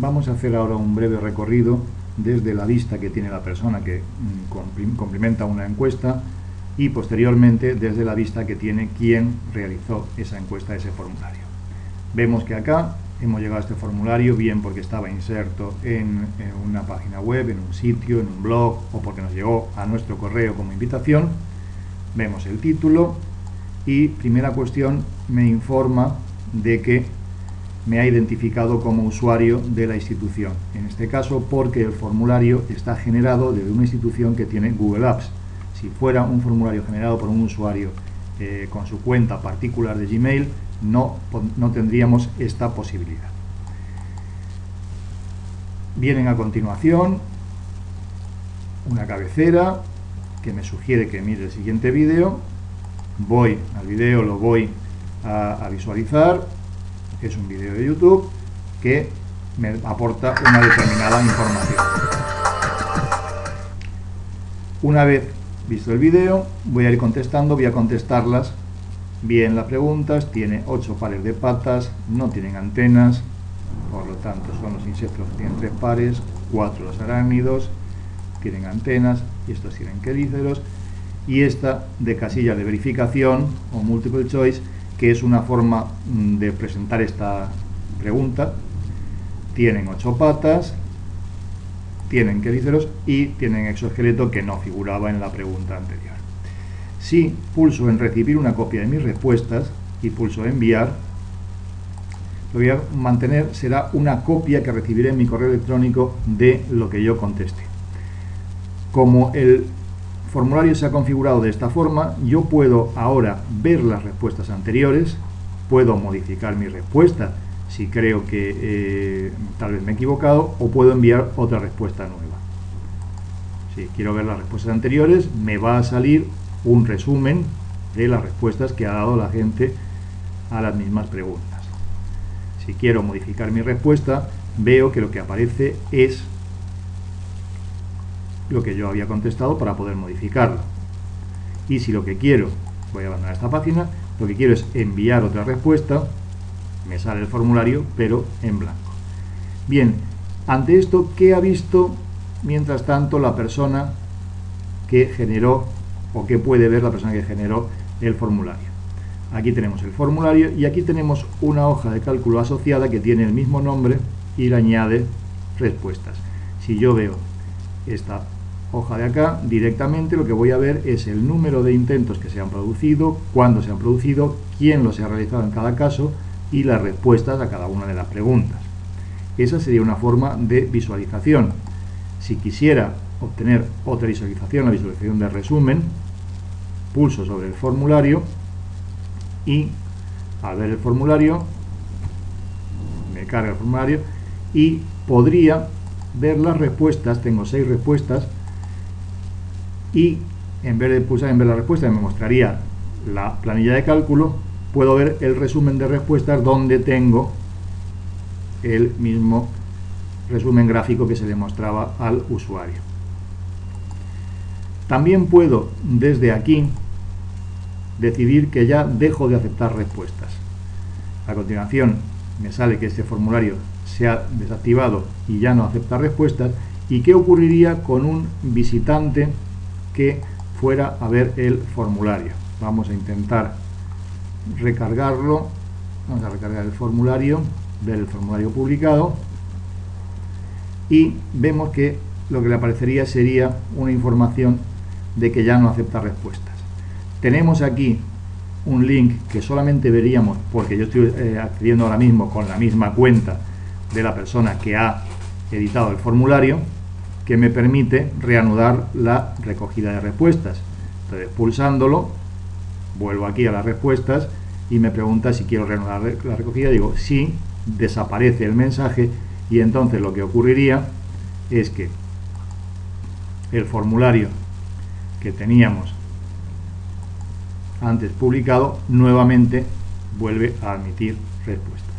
Vamos a hacer ahora un breve recorrido desde la vista que tiene la persona que mm, complementa una encuesta y posteriormente desde la vista que tiene quien realizó esa encuesta, ese formulario. Vemos que acá hemos llegado a este formulario bien porque estaba inserto en, una página web, en un sitio, en un blog o porque nos llegó a nuestro correo como invitación. Vemos el título y primera cuestión me informa de que me ha identificado como usuario de la institución. En este caso porque el formulario está generado desde una institución que tiene Google Apps. Si fuera un formulario generado por un usuario eh, con su cuenta particular de Gmail, no, no tendríamos esta posibilidad. Vienen a continuación una cabecera que me sugiere que mire el siguiente vídeo. Voy al vídeo, lo voy a, visualizar. Es un vídeo de YouTube que me aporta una determinada información. Una vez visto el vídeo, voy a ir contestando, voy a contestarlas bien las preguntas, tiene ocho pares de patas, no tienen antenas, por lo tanto son los insectos que tienen tres pares, cuatro los arácnidos, tienen antenas, y estos tienen quelíceros, y esta de casilla de verificación o multiple choice, que es una forma mm, de presentar esta pregunta, tienen ocho patas, tienen quelíceros y tienen exoesqueleto que no figuraba en la pregunta anterior. Si pulso en recibir una copia de mis respuestas y pulso enviar, lo voy a mantener, será una copia que recibiré en mi correo electrónico de lo que yo conteste. Como el formulario se ha configurado de esta forma, yo puedo ahora ver las respuestas anteriores, puedo modificar mi respuesta si creo que eh, tal vez me he equivocado, o puedo enviar otra respuesta nueva. Si quiero ver las respuestas anteriores, me va a salir un resumen de las respuestas que ha dado la gente a las mismas preguntas. Si quiero modificar mi respuesta, veo que lo que aparece es lo que yo había contestado para poder modificarlo. Y si lo que quiero, voy a abandonar esta página, lo que quiero es enviar otra respuesta, me sale el formulario, pero en blanco. Bien, ante esto, ¿qué ha visto mientras tanto la persona que generó o qué puede ver la persona que generó el formulario. Aquí tenemos el formulario y aquí tenemos una hoja de cálculo asociada que tiene el mismo nombre y le añade respuestas. Si yo veo esta hoja de acá, directamente lo que voy a ver es el número de intentos que se han producido, cuándo se han producido, quién los ha realizado en cada caso y las respuestas a cada una de las preguntas. Esa sería una forma de visualización. Si quisiera obtener otra visualización, la visualización de resumen, pulso sobre el formulario y al ver el formulario, me carga el formulario y podría ver las respuestas, tengo seis respuestas y en vez de pulsar en ver la respuesta me mostraría la planilla de cálculo, puedo ver el resumen de respuestas donde tengo el mismo resumen gráfico que se le mostraba al usuario. También puedo, desde aquí, decidir que ya dejo de aceptar respuestas. A continuación, me sale que este formulario se ha desactivado y ya no acepta respuestas. ¿Y qué ocurriría con un visitante que fuera a ver el formulario? Vamos a intentar recargarlo. Vamos a recargar el formulario, ver el formulario publicado. Y vemos que lo que le aparecería sería una información de que ya no acepta respuestas. Tenemos aquí un link que solamente veríamos, porque yo estoy eh, accediendo ahora mismo con la misma cuenta de la persona que ha editado el formulario, que me permite reanudar la recogida de respuestas. Entonces, pulsándolo, vuelvo aquí a las respuestas y me pregunta si quiero reanudar la recogida. Digo, sí, desaparece el mensaje y entonces lo que ocurriría es que el formulario que teníamos antes publicado nuevamente vuelve a admitir respuesta.